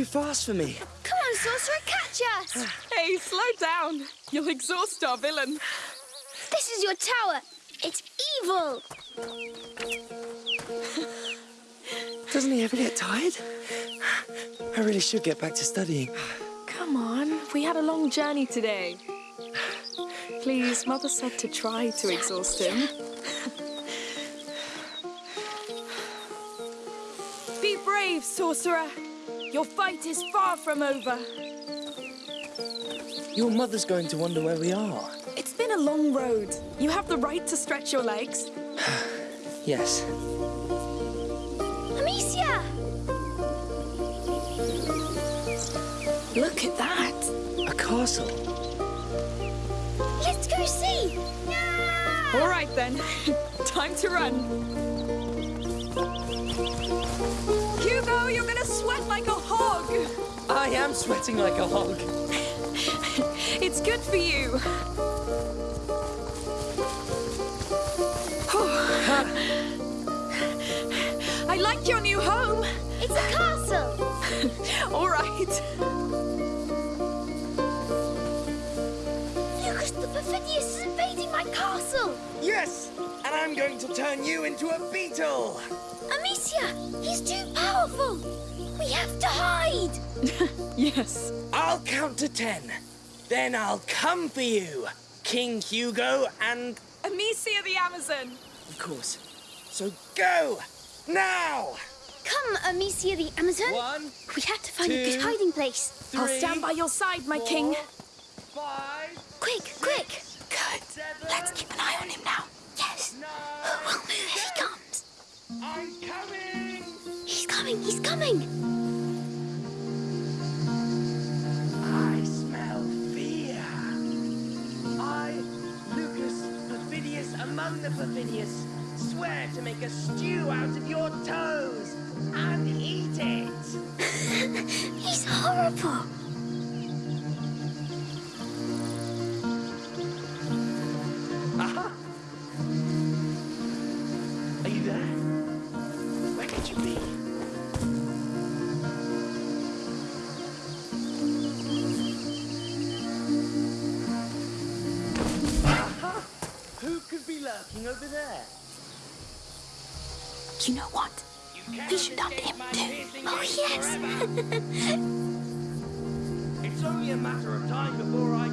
too fast for me. Come on, Sorcerer, catch us! Hey, slow down. You'll exhaust our villain. This is your tower. It's evil. Doesn't he ever get tired? I really should get back to studying. Come on, we had a long journey today. Please, Mother said to try to exhaust him. Be brave, sorcerer. Your fight is far from over. Your mother's going to wonder where we are. It's been a long road. You have the right to stretch your legs. Yes. Amicia! Look at that. A castle. Let's go see! All right then, time to run. Hugo, you're gonna sweat like a hog. I am sweating like a hog. It's good for you. I like your new home. It's a castle! All right. Lucas the Perfidious is invading my castle! Yes! And I'm going to turn you into a beetle! Amicia, he's too powerful! We have to hide! Yes. I'll count to ten. Then I'll come for you, King Hugo, and Amicia the Amazon. of course. So go! Now! Come, Amicia the Amazon! One, We have to find a two, good hiding place. I'll three, stand by your side, my king. four, five, Quick, quick! Good. seven, Let's keep an eye on him now. Yes! nine. We'll move if he comes. I'm coming! He's coming, he's coming! I smell fear. I, Lucas Perfidious among the Perfidious, swear to make a stew out of your toes and eat it. He's horrible! You know what? We should hunt him too. Oh, yes! It's only a matter of time before I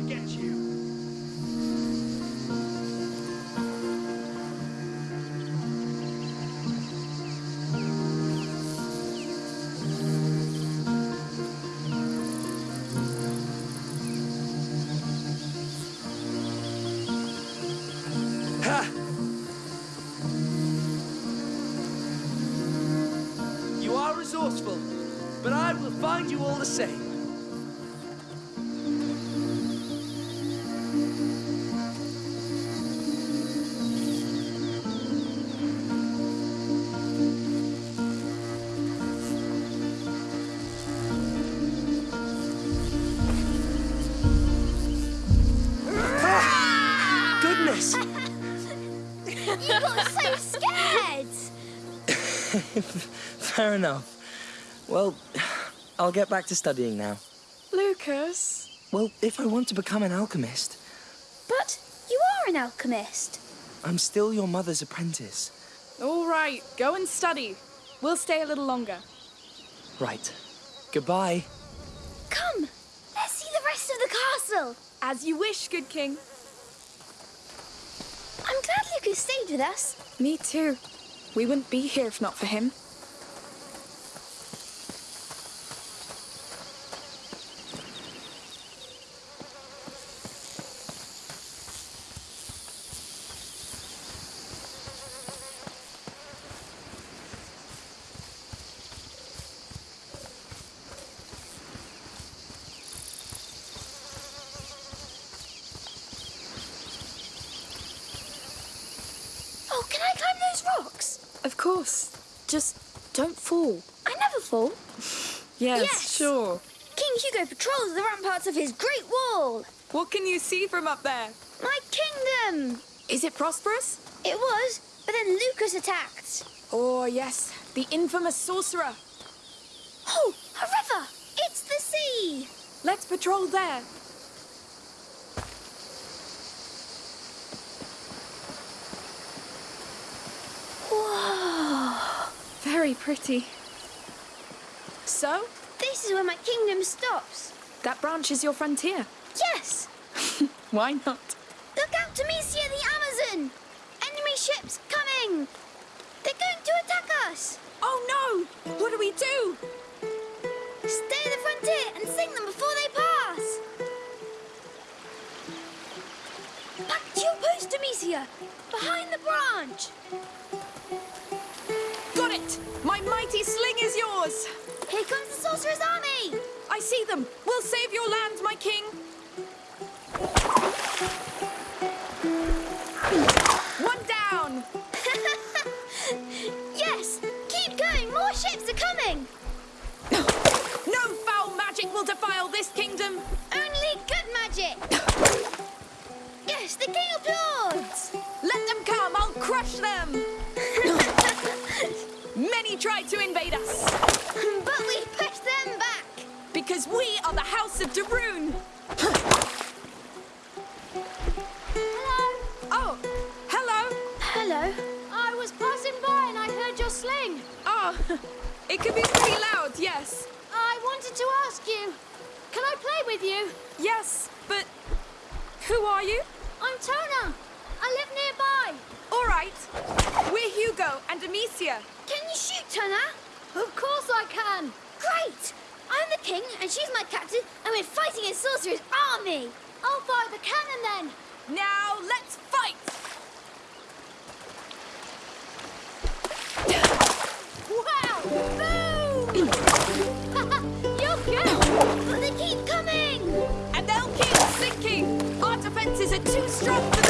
Fair enough. Well, I'll get back to studying now. Lucas. Well, if I want to become an alchemist, But you are an alchemist. I'm still your mother's apprentice. All right, go and study. We'll stay a little longer. Right. Goodbye. Come, let's see the rest of the castle. As you wish, good king. I'm glad Lucas stayed with us. Me too. We wouldn't be here if not for him. Oh, can I climb those rocks? Course. Just don't fall. I never fall. Yes, Yes. sure. King Hugo patrols the ramparts of his great wall. What can you see from up there? My kingdom. Is it prosperous? It was, but then Lucas attacked. Oh, yes. The infamous sorcerer. Oh, a river. It's the sea. Let's patrol there. Very pretty. So, This is where my kingdom stops. that branch is your frontier. Yes. Why not? Look out Amicia the Amazon. Enemy ships coming. They're going to attack us. Oh no! What do we do? Stay at the frontier and sing them before they pass. Back to your post, Amicia. Behind the branch. My mighty sling is yours! Here comes the sorcerer's army. I see them! We'll save your land, my king! Defenses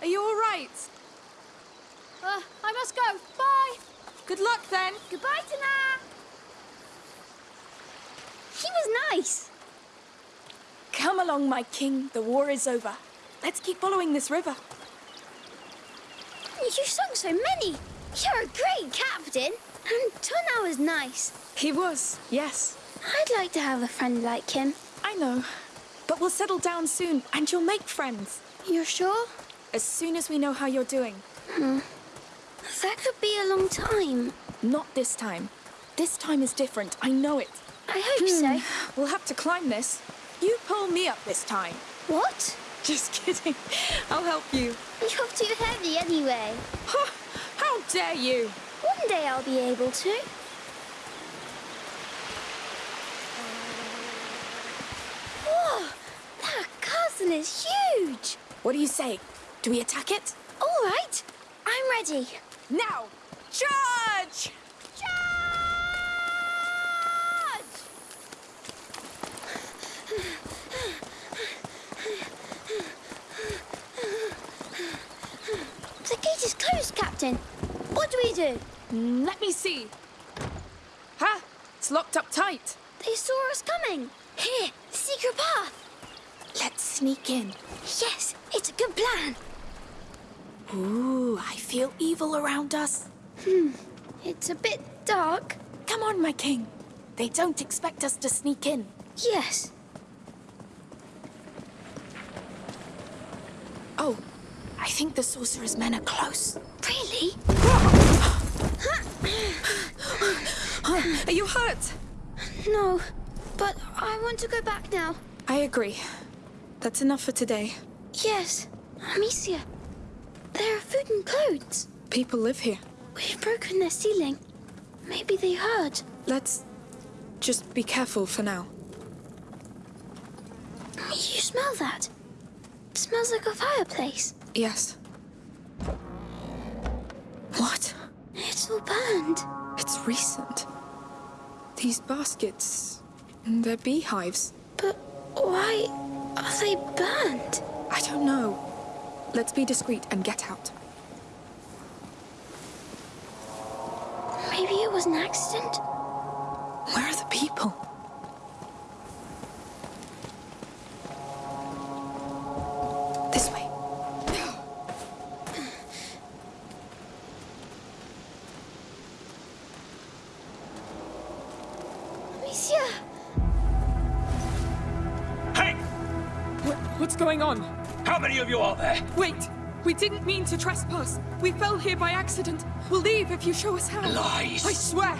Are you all right? Uh, I must go. Bye. Good luck then. Goodbye, Tana. He was nice. Come along, my king. The war is over. Let's keep following this river. You sung so many. You're a great captain. And Tana was nice. He was, yes. I'd like to have a friend like him. I know. But we'll settle down soon, and you'll make friends. You're sure? As soon as we know how you're doing. Hmm. That could be a long time. Not this time. This time is different. I know it. I hope hmm. so. We'll have to climb this. You pull me up this time. What? Just kidding. I'll help you. You're too heavy anyway. How dare you? One day I'll be able to. Whoa! That castle is huge! What do you say? Do we attack it? All right, I'm ready. Now! Charge! Charge! The gate is closed, Captain. What do we do? Mm, Let me see. Ha! It's locked up tight. They saw us coming. Here, secret path. Let's sneak in. Yes, a good plan. Ooh, I feel evil around us. Hmm, it's a bit dark. Come on, my king. They don't expect us to sneak in. Yes. Oh, I think the sorcerer's men are close. Really? Are you hurt? No, but I want to go back now. I agree. That's enough for today. Yes, Amicia. There are food and clothes. People live here. We've broken their ceiling. Maybe they heard. Let's just be careful for now. You smell that? It smells like a fireplace. Yes. What? It's all burned. It's recent. These baskets. They're beehives. But why are they burned? I don't know. Let's be discreet and get out. Maybe it was an accident? Where are the people? This way. Amicia! Hey! Wh- What's going on? Many of you are there? Wait! We didn't mean to trespass. We fell here by accident. We'll leave if you show us how. Lies! I swear!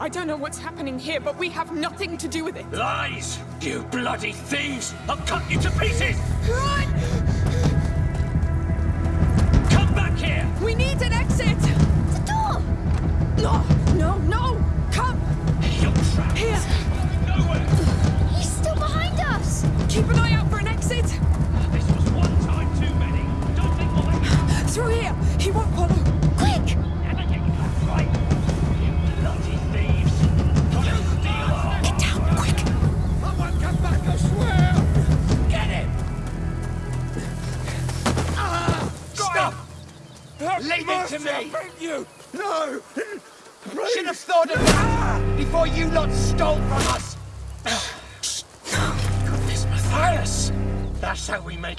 I don't know what's happening here, but we have nothing to do with it. Lies! You bloody thieves! I'll cut you to pieces! Run!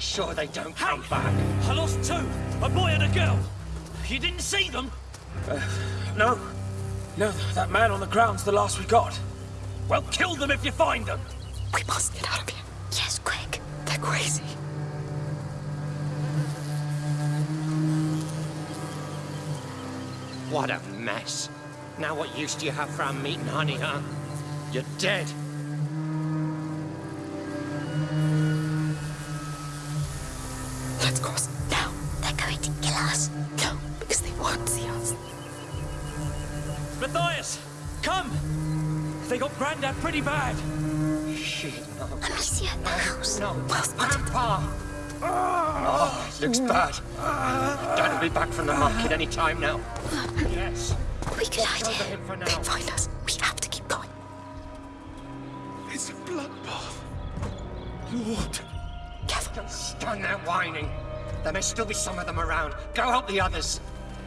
Sure they don't come back. I lost two! A boy and a girl! You didn't see them? Uh, no. No, that man on the ground's the last we got. Well, kill them if you find them! We must get out of here. Yes, quick. They're crazy. What a mess. Now what use do you have for our meat and honey, huh? You're dead. Us. No, because they won't see us. Matthias! Come! They got Grandad pretty bad. Shit, no. Amicia, the house. No, Grandpa! Oh, it looks bad. Dad will be back from the market any time now. Yes. We could hide here. him for They now. find us. We have to keep going. It's a bloodbath. Lord. Don't stand there whining. There may still be some of them around. Go help the others.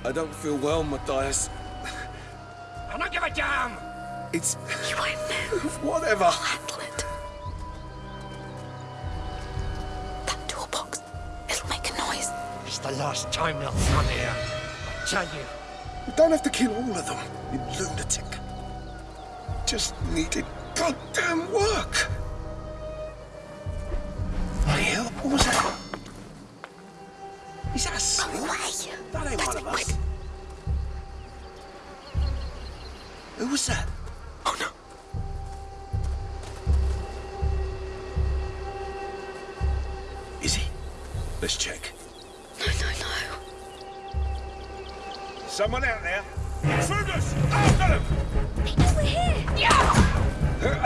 I don't feel well, Matthias. I don't give a damn! It's You won't move. whatever. Handle it. That toolbox. It'll make a noise. It's the last time they'll come here. I tell you. You don't have to kill all of them, you lunatic. Just needed goddamn work. Bloody hell, what was that? Is that a seal? That ain't one of us. Who was that? Oh no. Is he? Let's check. No, no, no. Someone out there? Intruders! After them! Know we're here! They're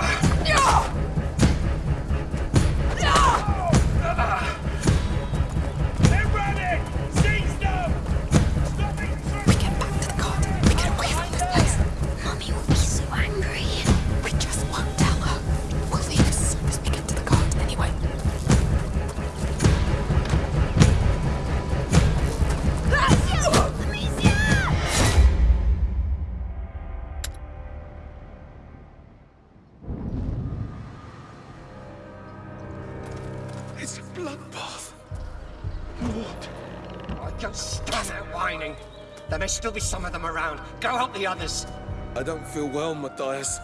still be some of them around. Go help the others. I don't feel well, Matthias.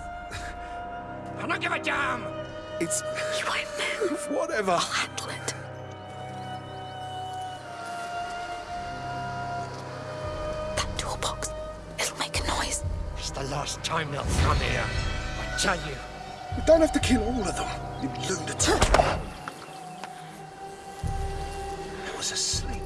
I don't give a damn! It's... You won't move. Whatever. I'll handle it. That toolbox, it'll make a noise. It's the last time they'll come here. I tell you. You don't have to kill all of them, you lunatic. I was asleep.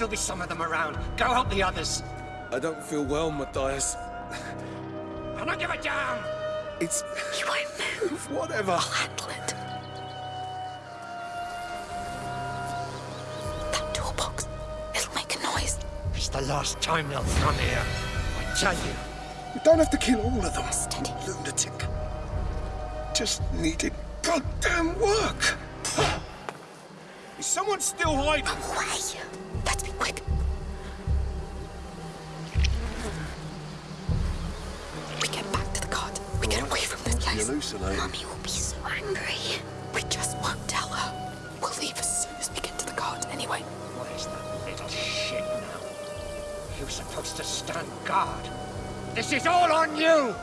Still be some of them around. Go help the others. I don't feel well, Matthias. I don't give a damn. It's... You won't move. whatever. I'll handle it. That toolbox, it'll make a noise. It's the last time they'll come here. I tell you. You don't have to kill all of them, Steady. you lunatic. Just needed goddamn work. Is someone still hiding? Away. Let's be quick. We get back to the cart. We get away from this You place. hallucinate. Mummy will be so angry. We just won't tell her. We'll leave as soon as we get to the cart anyway. Where's that little shit now? You're supposed to stand guard. This is all on you!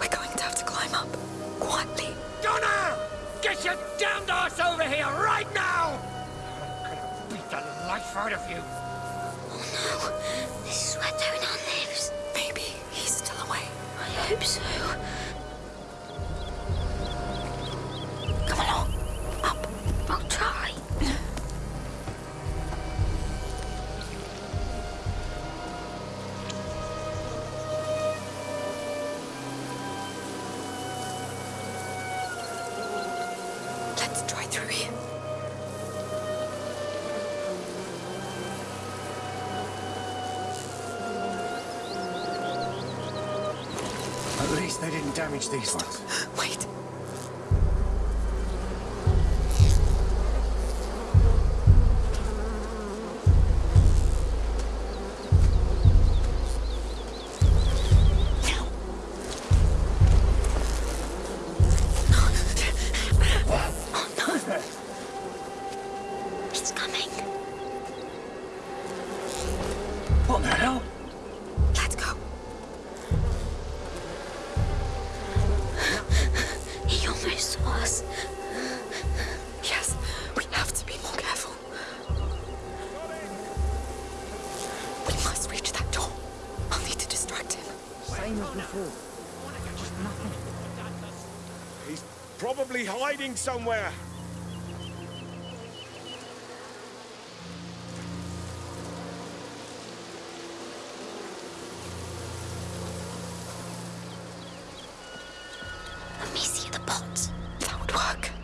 We're going to have to climb up. Quietly. Donna! Get your damned ass over here right now! I'm gonna beat the life out of you. Oh no, this is where Donan lives. Maybe he's still away. I hope so. Come along. Up. I'll try. Let's try through here. Least they didn't damage these ones. Wait. Somewhere. Amicia the pot. That would work.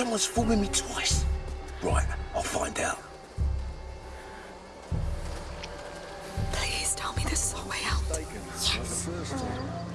Someone's fooling me twice. Right, I'll find out. Please tell me this is our way out. Yes.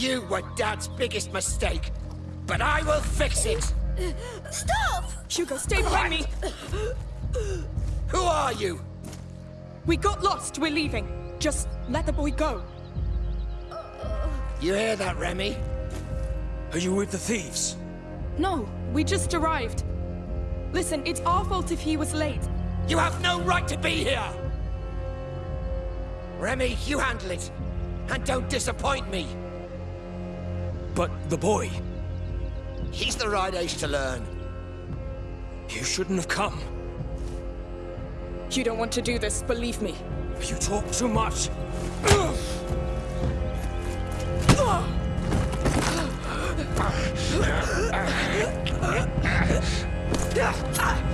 You were Dad's biggest mistake, but I will fix it. Stop! Hugo, stay behind me. Who are you? We got lost. We're leaving. Just let the boy go. You hear that, Remy? Are you with the thieves? No, we just arrived. Listen, it's our fault if he was late. You have no right to be here! Remy, you handle it. And don't disappoint me. But the boy, He's the right age to learn. you shouldn't have come. You don't want to do this, believe me. You talk too much.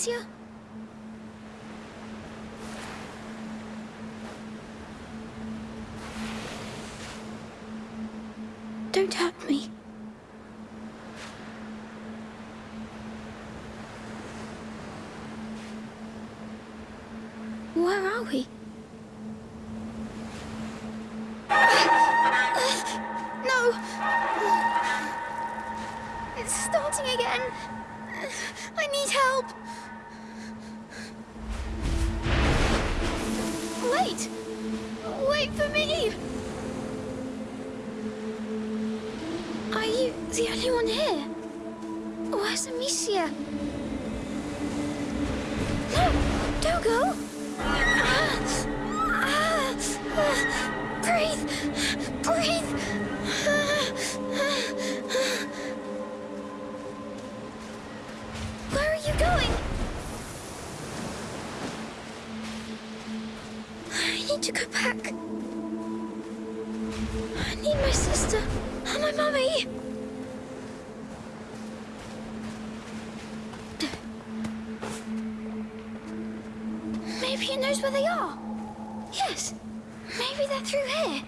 Amicia? Don't hurt me. Maybe knows where they are. Yes, maybe they're through here.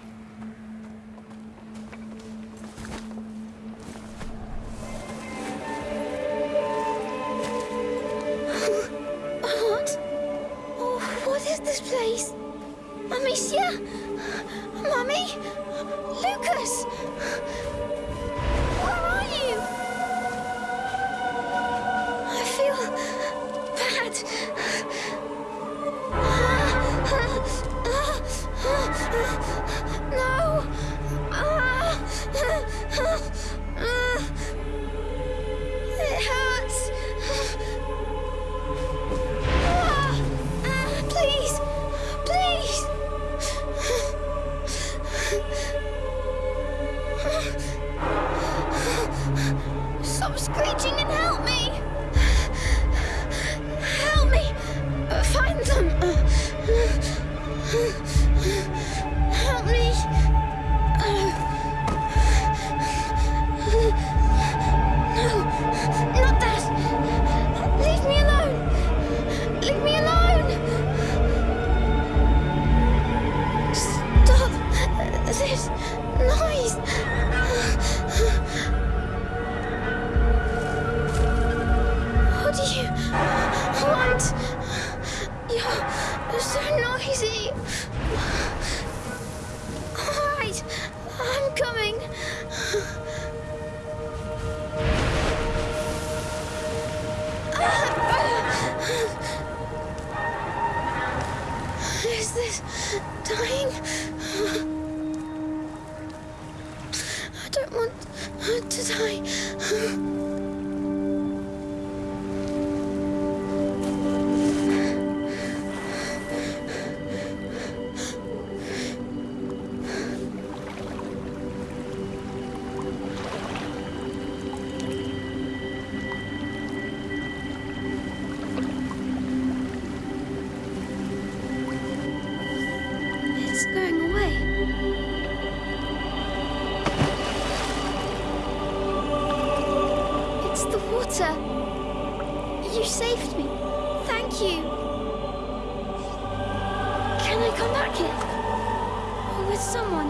Can I come back here? With someone?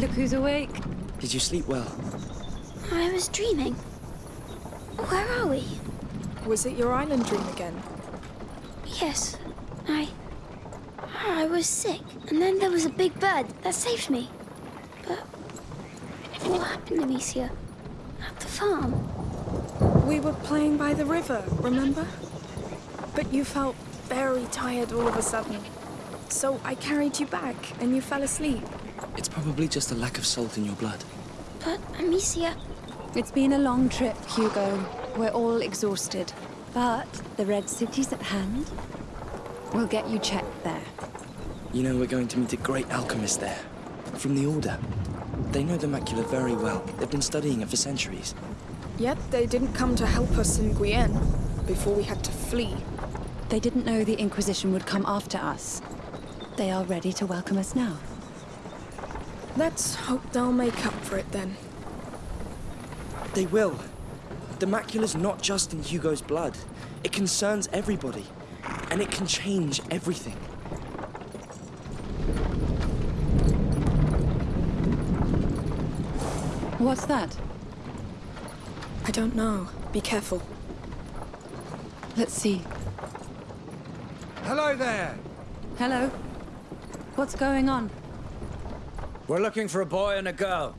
Look who's awake. Did you sleep well? I was dreaming. Where are we? Was it your island dream again? Yes, I. I was sick, and then there was a big bird that saved me. But what happened, to Amicia? At the farm? We were playing by the river, remember? But you felt very tired all of a sudden. So I carried you back, and you fell asleep. It's probably just a lack of salt in your blood. But Amicia, It's been a long trip, Hugo. We're all exhausted. But the Red City's at hand. We'll get you checked there. You know, we're going to meet a great alchemist there. From the Order. They know the macula very well. They've been studying it for centuries. Yet they didn't come to help us in Guyenne before we had to flee. They didn't know the Inquisition would come after us. They are ready to welcome us now. Let's hope they'll make up for it then. They will. The macula's not just in Hugo's blood. It concerns everybody. And it can change everything. What's that? I don't know. Be careful. Let's see. Hello there. Hello? What's going on? We're looking for a boy and a girl.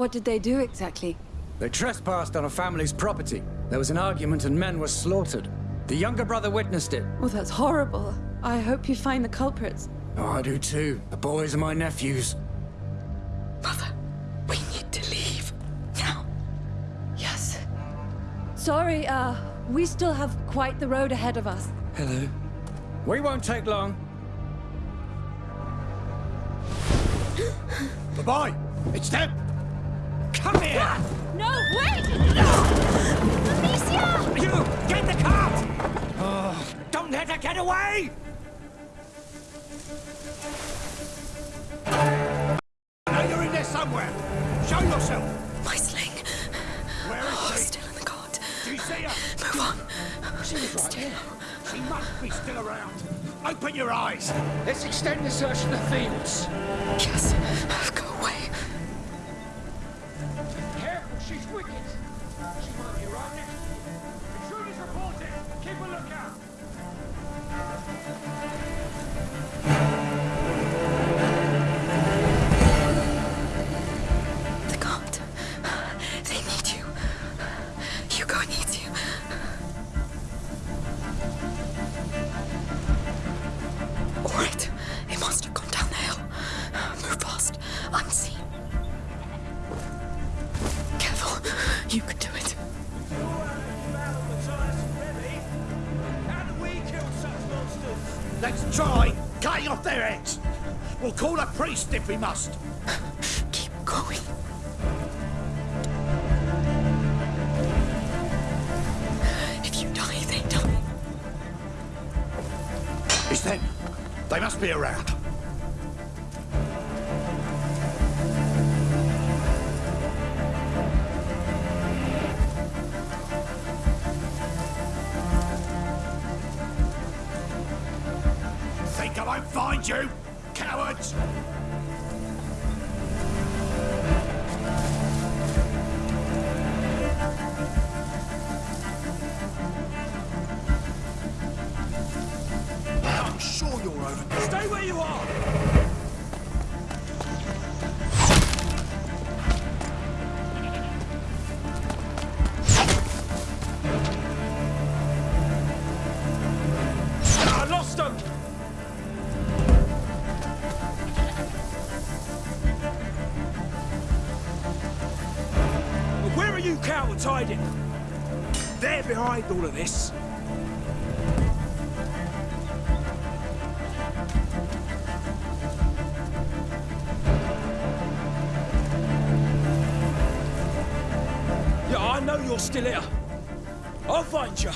What did they do exactly? They trespassed on a family's property. There was an argument and men were slaughtered. The younger brother witnessed it. Oh, that's horrible. I hope you find the culprits. Oh, I do too. The boys are my nephews. Mother, we need to leave. Now. Yes. Sorry, uh, we still have quite the road ahead of us. Hello. We won't take long. boy! It's them! Here! No, wait! Amicia! You! Get the cart! Oh, don't let her get away! Now you're in there somewhere. Show yourself. My sling. Where is Oh, she? still in the cart. Do you see her? Move on. She was right there. She must be still around. Open your eyes. Let's extend the search to the fields. Yes. Priest if we must. Keep going. If you die, they die. It's them. They must be around. Think I won't find you, cowards! Stay where you are! I lost! Where are you cowards hiding? They're behind all of this. still here. I'll find you.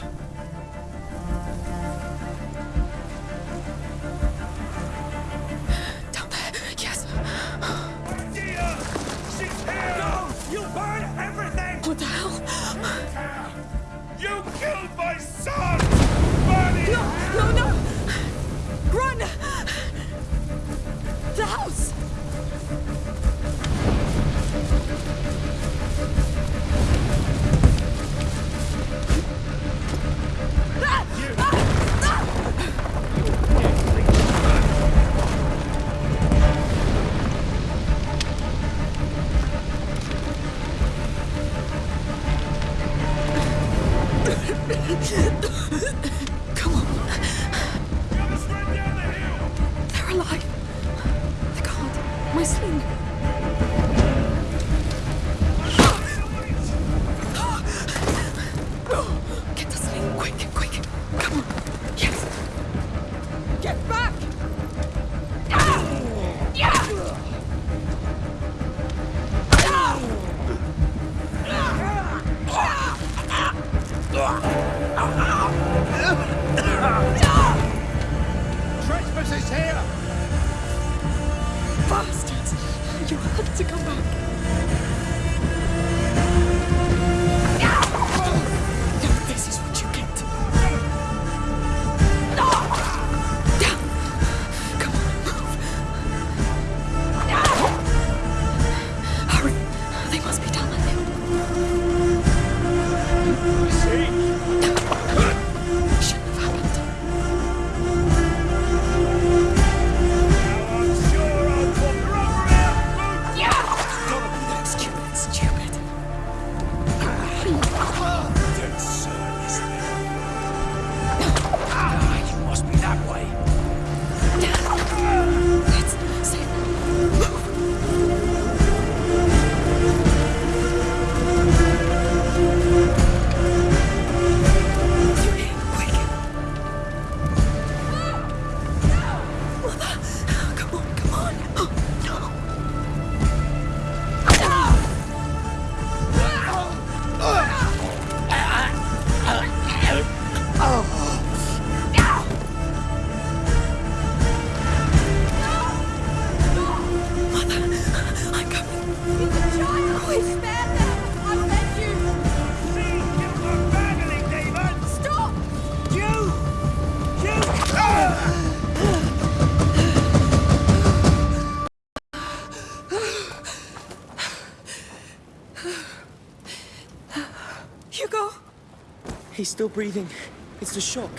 still breathing. It's the shock.